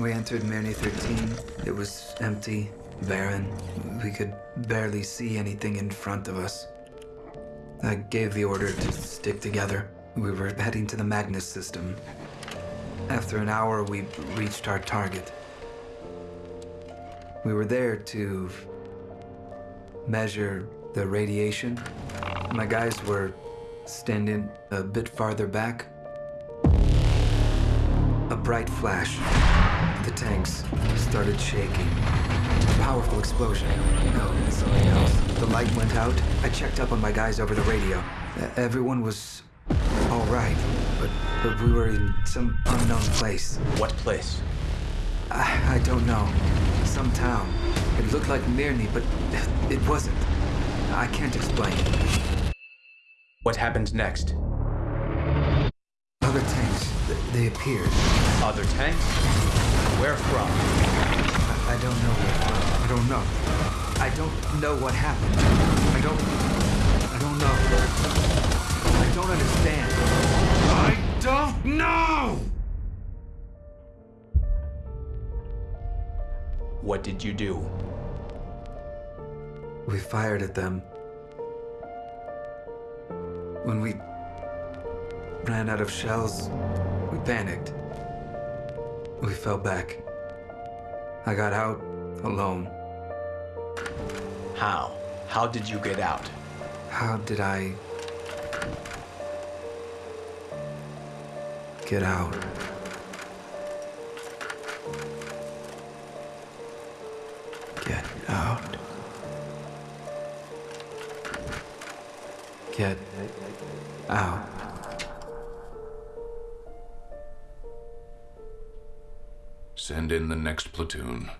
We entered Mirny 13. It was empty, barren. We could barely see anything in front of us. I gave the order to stick together. We were heading to the Magnus system. After an hour, we reached our target. We were there to measure the radiation. My guys were standing a bit farther back. A bright flash. The tanks started shaking. A powerful explosion. No, something else. The light went out. I checked up on my guys over the radio. Everyone was all right, but, but we were in some unknown place. What place? I, I don't know. Some town. It looked like Mirny, but it wasn't. I can't explain. What happened next? Other tanks, they appeared. Other tanks? Where from? I, I don't know where from. I don't know. I don't know what happened. I don't. I don't know. I don't understand. I don't know! What did you do? We fired at them. When we ran out of shells, we panicked. We fell back. I got out alone. How? How did you get out? How did I get out? Get out. Get out. Send in the next platoon.